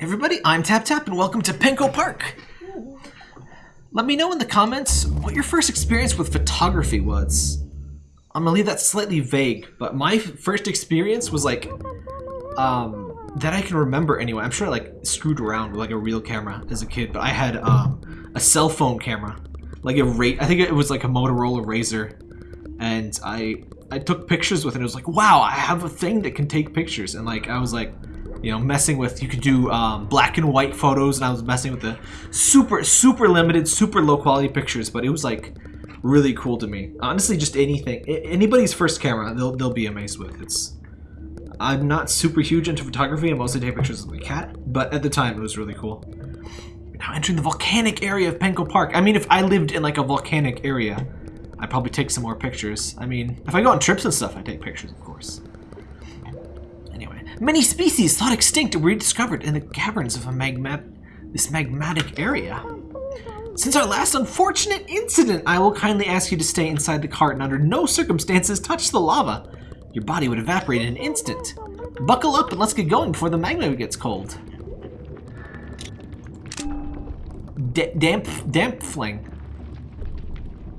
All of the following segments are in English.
Everybody, I'm Tap Tap and welcome to Penko Park. Let me know in the comments what your first experience with photography was. I'm gonna leave that slightly vague, but my first experience was like, um, that I can remember anyway. I'm sure I like screwed around with like a real camera as a kid, but I had um, a cell phone camera, like a rate. I think it was like a Motorola RAZR, and I I took pictures with it. It was like, wow, I have a thing that can take pictures, and like I was like, you know, messing with. You could do um, black and white photos, and I was messing with the super super limited, super low quality pictures, but it was like really cool to me. Honestly, just anything, anybody's first camera, they'll they'll be amazed with. It's I'm not super huge into photography. I mostly take pictures of my cat, but at the time it was really cool. Now entering the volcanic area of Penko Park. I mean, if I lived in like a volcanic area, I'd probably take some more pictures. I mean, if I go on trips and stuff, I take pictures, of course. Many species thought extinct were rediscovered in the caverns of a magma this magmatic area. Since our last unfortunate incident, I will kindly ask you to stay inside the cart and under no circumstances touch the lava. Your body would evaporate in an instant. Buckle up and let's get going before the magma gets cold. D damp, damp fling.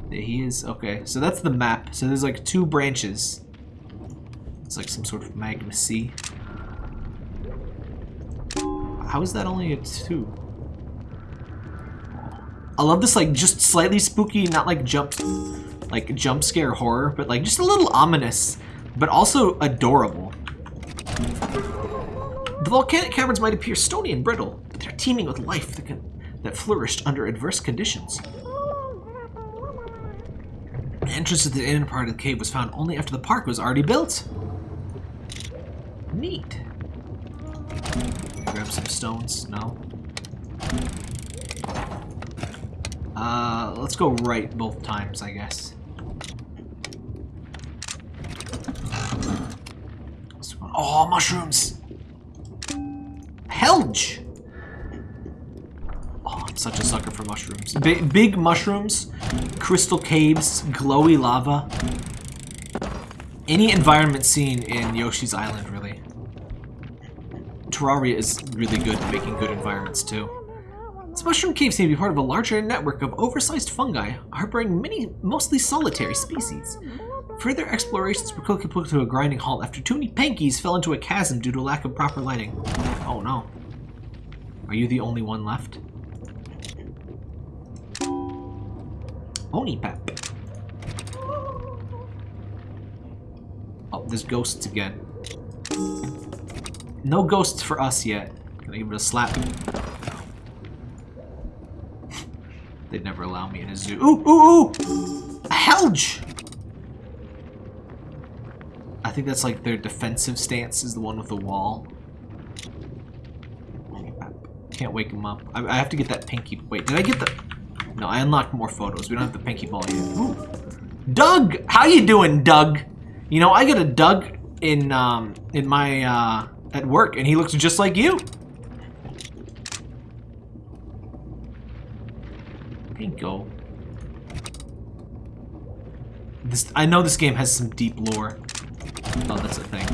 There he is. Okay, so that's the map. So there's like two branches. It's like some sort of magma sea. How is that only a two? I love this like just slightly spooky, not like jump, like jump scare horror, but like just a little ominous but also adorable. The volcanic caverns might appear stony and brittle, but they're teeming with life that, can, that flourished under adverse conditions. The entrance to the inner part of the cave was found only after the park was already built. Neat. Some stones. No. Uh, let's go right both times, I guess. Oh, mushrooms! Helge! Oh, I'm such a sucker for mushrooms. B big mushrooms, crystal caves, glowy lava. Any environment seen in Yoshi's Island, really. Terraria is really good at making good environments, too. This mushroom cave seems to be part of a larger network of oversized fungi, harboring many mostly solitary species. Further explorations were quickly put to a grinding halt after too many pankies fell into a chasm due to lack of proper lighting. Oh no. Are you the only one left? Onipap. Oh, there's ghosts again. No ghosts for us yet. I give it a slap? They'd never allow me in a zoo. Ooh, ooh, ooh! A Helge! I think that's like their defensive stance is the one with the wall. Can't wake him up. I, I have to get that pinky. Wait, did I get the... No, I unlocked more photos. We don't have the pinky ball yet. Ooh. Doug! How you doing, Doug? You know, I got a Doug in, um, in my, uh, at work, and he looks just like you. Penko. This, I know this game has some deep lore. Oh, that's a thing.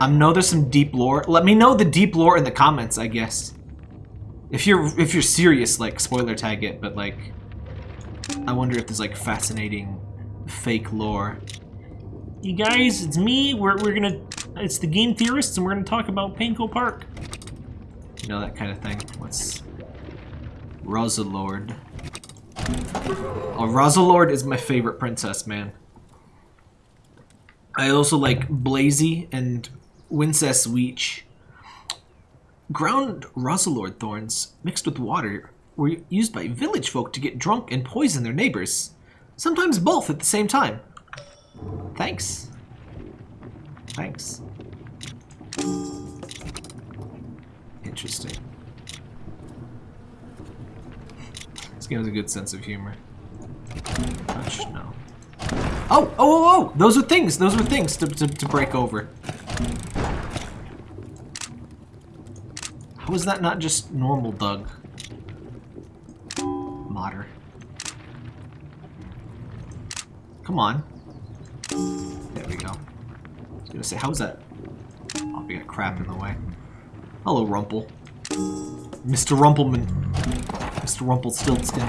I know there's some deep lore. Let me know the deep lore in the comments, I guess. If you're if you're serious, like spoiler tag it, but like I wonder if there's like fascinating fake lore. You guys, it's me. We're we're gonna it's the game theorists and we're gonna talk about Penko Park. You know that kind of thing. What's Rosalord? Oh, Rosalord is my favorite princess, man. I also like Blazy and Wincess Weech. Ground Rosalord thorns mixed with water were used by village folk to get drunk and poison their neighbors. Sometimes both at the same time. Thanks. Thanks. Interesting. This game has a good sense of humor. Touch? No. Oh, oh, oh, oh! Those are things. Those are things to, to, to break over. How is that not just normal Doug? Modder. Come on. Was gonna say, how's that? Oh, we got crap in the way. Hello, Rumple. Mr. Rumpleman. Mr. Rumpelstiltskin.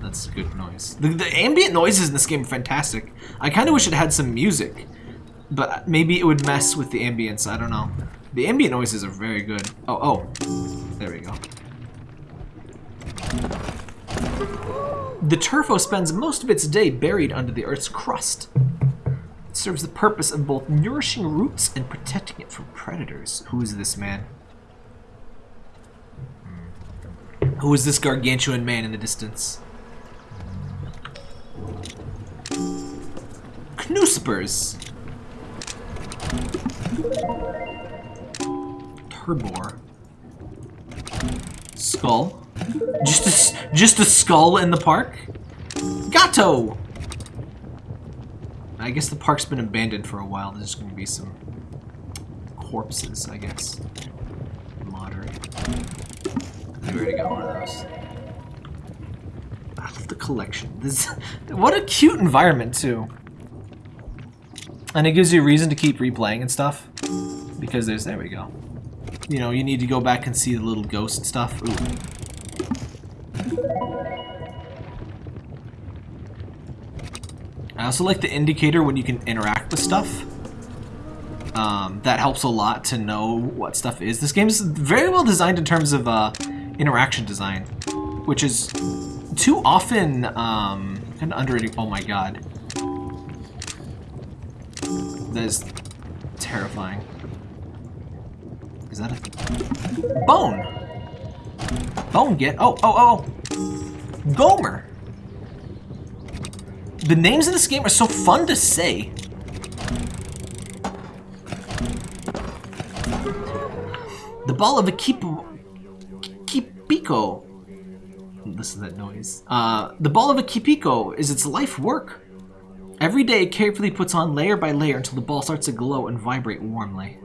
That's good noise. The, the ambient noises in this game are fantastic. I kind of wish it had some music, but maybe it would mess with the ambience. I don't know. The ambient noises are very good. Oh, oh. There we go. The turfo spends most of its day buried under the Earth's crust. It serves the purpose of both nourishing roots and protecting it from predators. Who is this man? Hmm. Who is this gargantuan man in the distance? Knuspers. Turbor. Skull. Just a, just a skull in the park? Gato! I guess the park's been abandoned for a while. There's going to be some corpses, I guess. Moderate. We already got one of those. I love the collection. This, what a cute environment, too. And it gives you a reason to keep replaying and stuff. Because there's, there we go. You know, you need to go back and see the little ghost stuff. Ooh. I also like the indicator when you can interact with stuff. Um, that helps a lot to know what stuff is. This game is very well designed in terms of uh, interaction design, which is too often um, of underrated. Oh my god. That is terrifying. Is that a... Bone! Bone get... Oh, oh, oh! Gomer! The names in this game are so fun to say. The ball of a keep... Kipiko. Listen to that noise. Uh, the ball of a Kipiko is its life work. Every day it carefully puts on layer by layer until the ball starts to glow and vibrate warmly.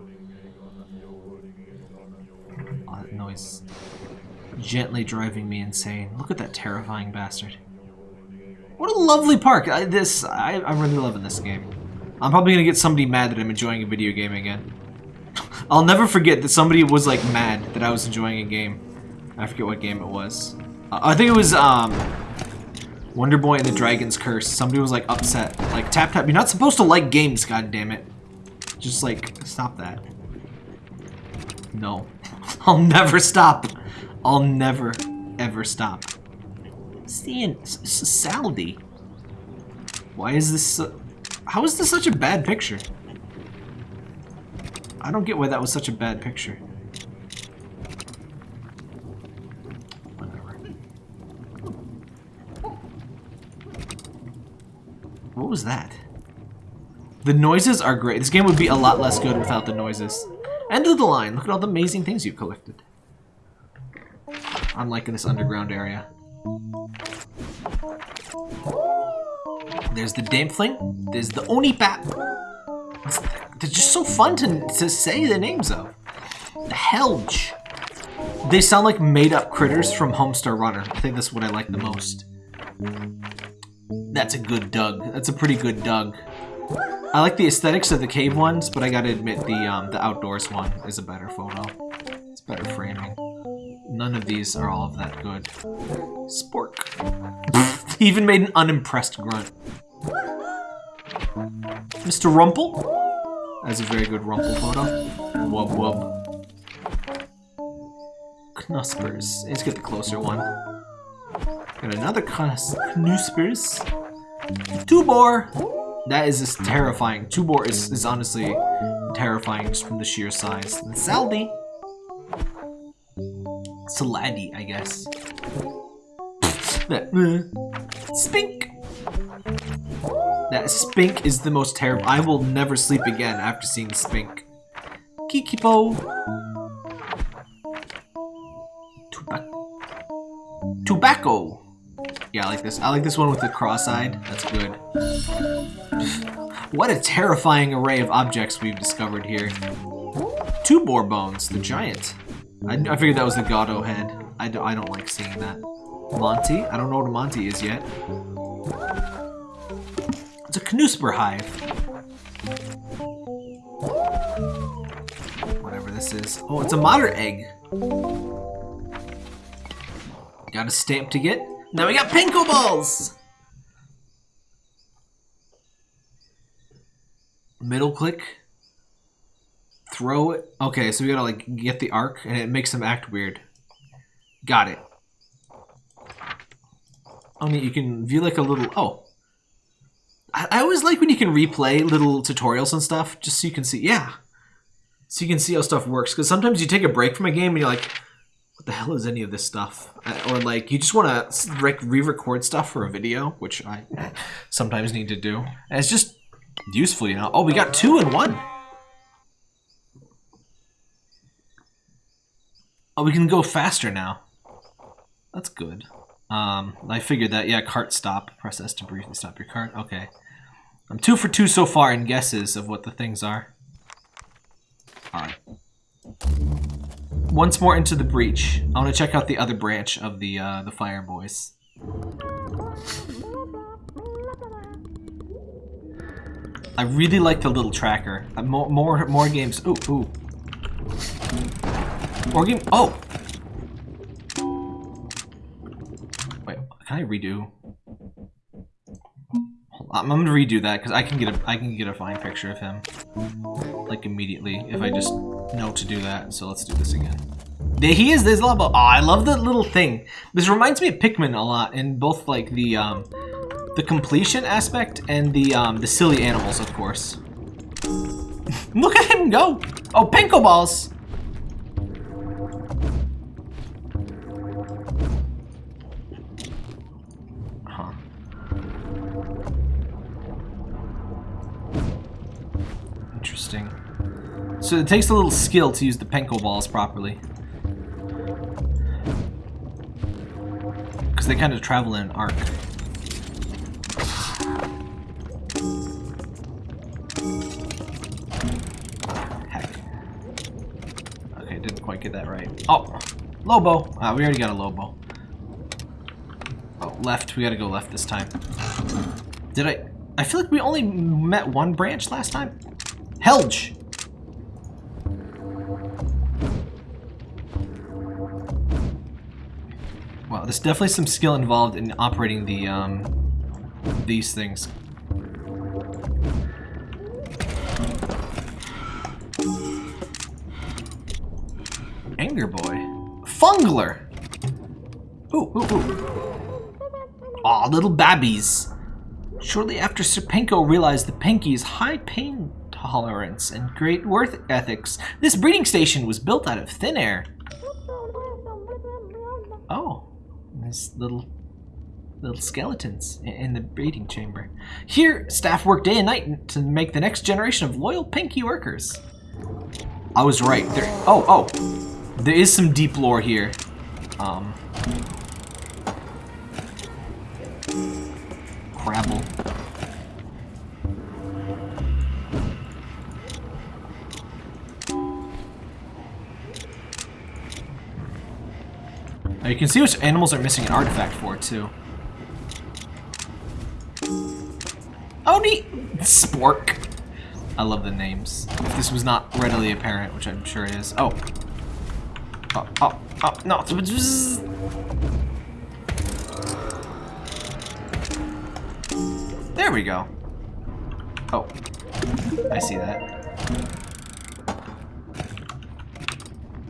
Oh, that noise. Gently driving me insane. Look at that terrifying bastard. What a lovely park. I, this, I, I'm really loving this game. I'm probably gonna get somebody mad that I'm enjoying a video game again. I'll never forget that somebody was like mad that I was enjoying a game. I forget what game it was. Uh, I think it was um, Wonder Boy and the Dragon's Curse. Somebody was like upset. Like, tap tap, you're not supposed to like games, god damn it. Just like, stop that. No. I'll never stop. I'll never, ever stop. Seeing Saldy. Why is this so, How is this such a bad picture? I don't get why that was such a bad picture. Whatever. What was that? The noises are great. This game would be a lot less good without the noises. End of the line. Look at all the amazing things you've collected. I'm liking this underground area. There's the Dampling. There's the Onipap. They're just so fun to, to say the names of. The Helge. They sound like made-up critters from Homestar Runner. I think that's what I like the most. That's a good Doug. That's a pretty good Doug. I like the aesthetics of the cave ones, but I gotta admit the um, the outdoors one is a better photo. It's better framing. None of these are all of that good. Spork. he even made an unimpressed grunt. Mr. Rumple? That's a very good Rumple photo. Wub wub. Knuspers. Let's get the closer one. Got another Knuspers. Tubor! That is just terrifying. Tubor is, is honestly terrifying just from the sheer size. And Saldi. Saladi, I guess. that, uh, Spink. That Spink is the most terrible. I will never sleep again after seeing Spink. Kikipo. Tobacco. Tobacco. Yeah, I like this. I like this one with the cross-eyed. That's good. what a terrifying array of objects we've discovered here. Two boar bones, the giant. I, I figured that was the Gato head. I, do, I don't like seeing that. Monty? I don't know what a Monty is yet. It's a Knusper hive. Whatever this is. Oh, it's a moderate egg. Got a stamp to get. Now we got Penko Balls! Middle click. Throw it. Okay, so we gotta like get the arc and it makes them act weird. Got it. I mean, you can view like a little... Oh. I, I always like when you can replay little tutorials and stuff, just so you can see... Yeah. So you can see how stuff works. Because sometimes you take a break from a game and you're like, what the hell is any of this stuff? Uh, Or like, you just want to re-record stuff for a video, which I sometimes need to do. And it's just useful, you know? Oh, we got two in one. Oh, we can go faster now. That's good. Um, I figured that. Yeah, cart stop. Press S to briefly stop your cart. Okay. I'm two for two so far in guesses of what the things are. Alright. Once more into the breach. I want to check out the other branch of the, uh, the Fire Boys. I really like the little tracker. Uh, more, more, more games. Ooh, ooh. More game. Oh, Wait, can I redo? I'm gonna redo that because I can get a I can get a fine picture of him like immediately if I just know to do that. So let's do this again. There he is. There's a lot of. Oh, I love the little thing. This reminds me of Pikmin a lot in both like the um the completion aspect and the um the silly animals, of course. Look at him go! Oh, Penko balls! So it takes a little skill to use the Penko balls properly. Because they kind of travel in an arc. Heck. Okay, didn't quite get that right. Oh! Lobo! Ah, we already got a Lobo. Oh, left. We gotta go left this time. Did I... I feel like we only met one branch last time. Helge! There's definitely some skill involved in operating the, um, these things. Anger Boy. Fungler! Ooh, ooh, ooh. Aw, little babbies. Shortly after Sir Penko realized the Pinky's high pain tolerance and great worth ethics, this breeding station was built out of thin air. Oh, there's little little skeletons in the breeding chamber. Here, staff work day and night to make the next generation of loyal Pinky workers. I was right. There. Oh, oh, there is some deep lore here. Um. Crabble. You can see which animals are missing an artifact for, too. Oh, neat! Spork. I love the names. If this was not readily apparent, which I'm sure it is. Oh. Oh, oh, oh, no. There we go. Oh. I see that.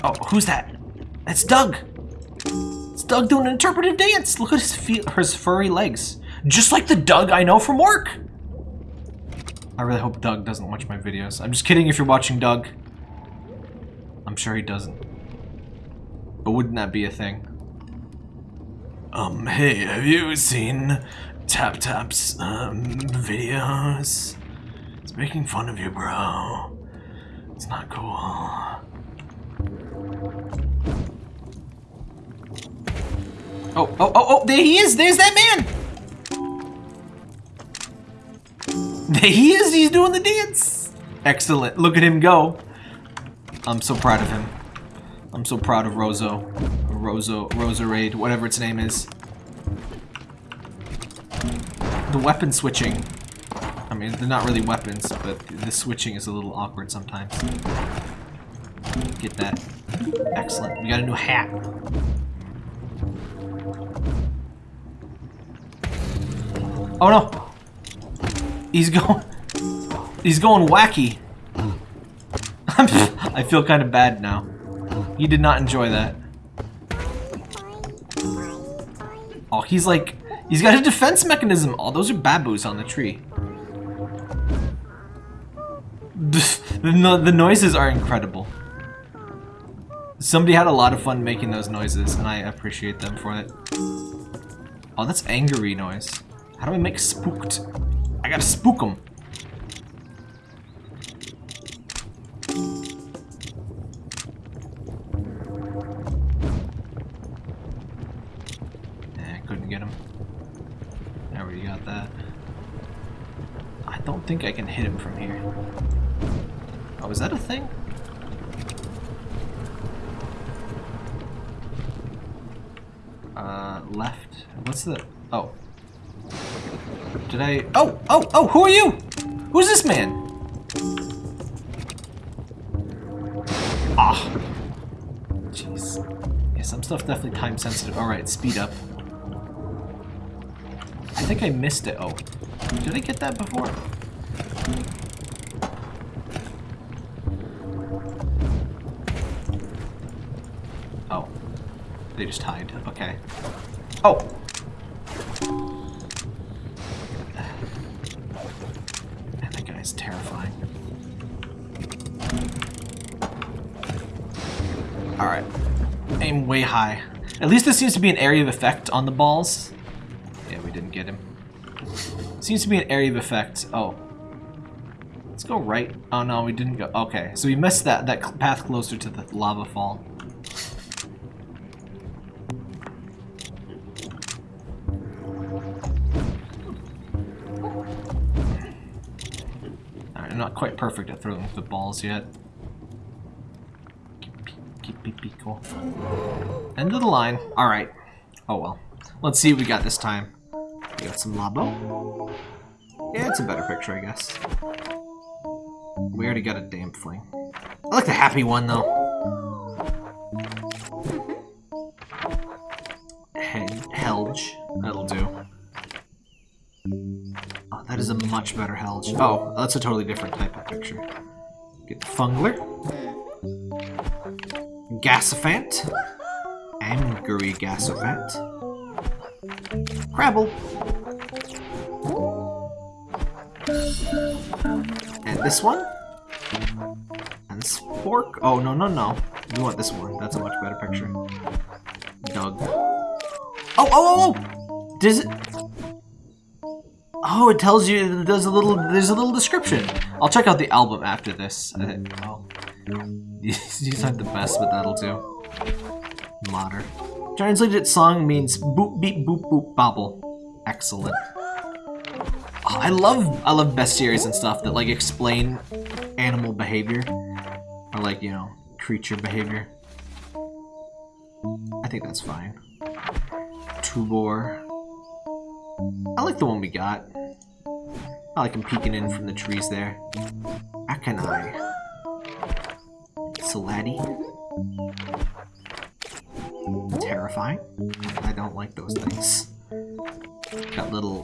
Oh, who's that? That's Doug! Doug doing an interpretive dance! Look at his feet, his furry legs. Just like the Doug I know from work! I really hope Doug doesn't watch my videos. I'm just kidding if you're watching Doug. I'm sure he doesn't. But wouldn't that be a thing? Um, hey, have you seen Tap Tap's, um, videos? It's making fun of you, bro. It's not cool. Oh, oh, oh, oh, there he is! There's that man! There he is! He's doing the dance! Excellent. Look at him go. I'm so proud of him. I'm so proud of Rozo. Rozo, Roserade, whatever its name is. The weapon switching. I mean, they're not really weapons, but the switching is a little awkward sometimes. Get that. Excellent. We got a new hat. Oh no! He's going. He's going wacky. I feel kind of bad now. He did not enjoy that. Oh, he's like, he's got a defense mechanism. Oh, those are babus on the tree. The, no the noises are incredible. Somebody had a lot of fun making those noises, and I appreciate them for it. Oh, that's angry noise. How do I make spooked? I gotta spook them. Eh, couldn't get him. I already got that. I don't think I can hit him from here. Oh, is that a thing? Uh, left. What's the... Oh. Did I... Oh! Oh! Oh! Who are you? Who's this man? Ah. Jeez. Yeah, some stuff definitely time sensitive. Alright, speed up. I think I missed it. Oh. Did I get that before? Oh. They just hide. Okay. Oh! Way high. At least this seems to be an area of effect on the balls. Yeah, we didn't get him. Seems to be an area of effect. Oh. Let's go right. Oh no, we didn't go. Okay, so we missed that, that path closer to the lava fall. Alright, I'm not quite perfect at throwing the balls yet. Cool. End of the line. Alright. Oh well. Let's see what we got this time. We got some Labo. Yeah, it's a better picture, I guess. We already got a Dampling. I like the happy one, though. Hel Helge. That'll do. Oh, that is a much better Helge. Oh, that's a totally different type of picture. Get the Fungler. Gassifant. Angry Gassifant. Crabble. And this one. And Spork. Oh, no, no, no. You want this one. That's a much better picture. Doug. Oh, oh, oh, oh! Does it... Oh, it tells you, there's a little, there's a little description. I'll check out the album after this. Oh. These, aren't the best, but that'll do. Modern. Translated song means boop beep boop boop bobble. Excellent. Oh, I love I love bestiaries and stuff that like explain animal behavior or like you know creature behavior. I think that's fine. Tubor. I like the one we got. I like him peeking in from the trees there. Akanai. Saladi. Terrifying. I don't like those things. Got little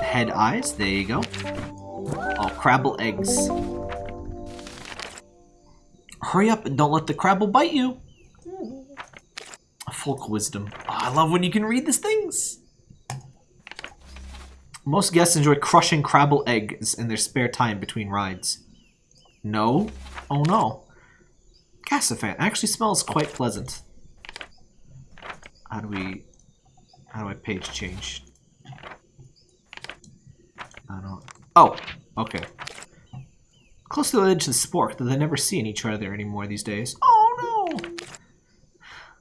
head eyes. There you go. Oh, crabble eggs. Hurry up and don't let the crabble bite you. Folk wisdom. Oh, I love when you can read these things. Most guests enjoy crushing crabble eggs in their spare time between rides. No? Oh no. Cassafant actually smells quite pleasant. How do we... How do I page change? I don't... Oh! Okay. Close to the edge of the spork, though they never see each other anymore these days. Oh no!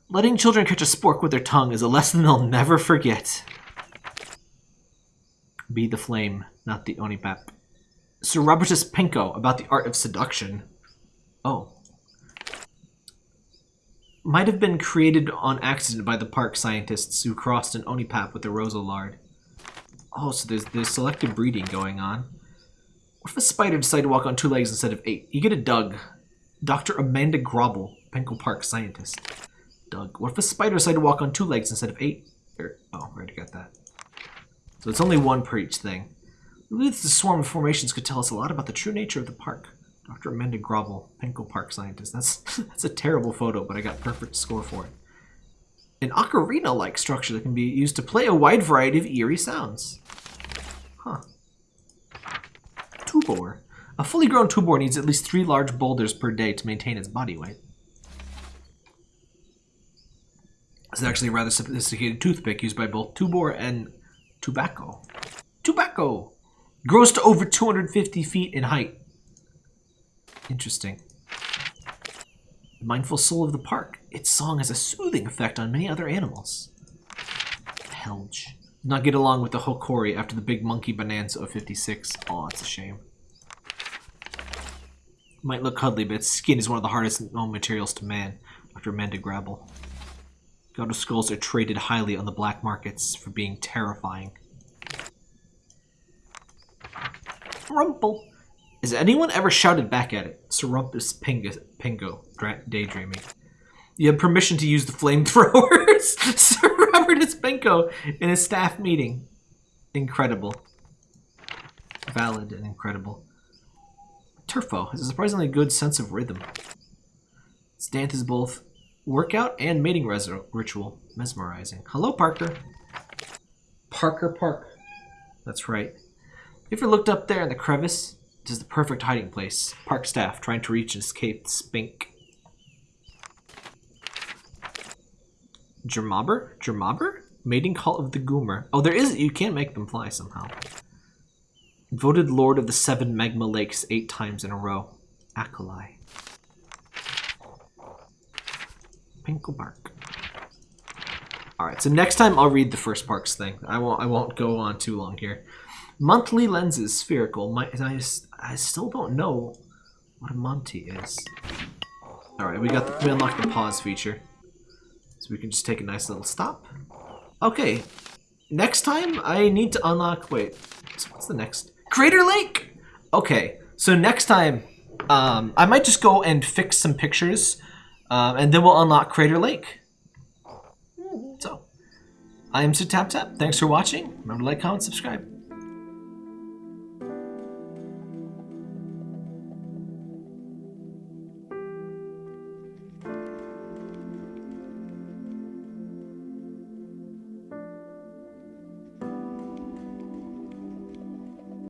Letting children catch a spork with their tongue is a lesson they'll never forget. Be the flame, not the onipap. Sir Robertus Penko about the art of seduction. Oh. Might have been created on accident by the park scientists who crossed an onipap with a rosalard. Oh, so there's, there's selective breeding going on. What if a spider decided to walk on two legs instead of eight? You get a Doug. Dr. Amanda Grobble, Penko Park scientist. Doug, what if a spider decided to walk on two legs instead of eight? Or, oh, I already got that. So it's only one per each thing. We the swarm of formations could tell us a lot about the true nature of the park. Dr. Amanda Grovel, Penko Park scientist. That's that's a terrible photo, but I got perfect score for it. An ocarina-like structure that can be used to play a wide variety of eerie sounds. Huh. Tubor. A fully grown tubor needs at least three large boulders per day to maintain its body weight. It's actually a rather sophisticated toothpick used by both tubor and tobacco. Tobacco! Grows to over 250 feet in height. Interesting. The mindful soul of the park. Its song has a soothing effect on many other animals. Helge. Not get along with the Hokori after the big monkey bonanza of 56. Oh, it's a shame. Might look cuddly, but its skin is one of the hardest known materials to man, Dr. Amanda Grabble. God of Skulls are traded highly on the black markets for being terrifying. Rumple. Has anyone ever shouted back at it? Serumpus Pingo, Pingo daydreaming. You have permission to use the flamethrowers. Sir Robert Penko in a staff meeting. Incredible. Valid and incredible. Turfo has a surprisingly good sense of rhythm. Its dance is both workout and mating ritual. Mesmerizing. Hello, Parker. Parker Park. That's right. You ever looked up there in the crevice? Is the perfect hiding place. Park staff trying to reach and escape spink. Germobber? Germobber? Mating call of the Goomer. Oh, there is. You can make them fly somehow. Voted Lord of the Seven Magma Lakes eight times in a row. Akalai. Penko Park. Alright, so next time I'll read the first parks thing. I won't I won't go on too long here. Monthly lenses, spherical. My, I, I still don't know what a Monty is. Alright, we got the, we unlocked the pause feature. So we can just take a nice little stop. Okay. Next time I need to unlock wait. What's the next? Crater Lake! Okay. So next time um, I might just go and fix some pictures um, and then we'll unlock Crater Lake. So, I am Sir Tap Tap. Thanks for watching. Remember to like, comment, subscribe.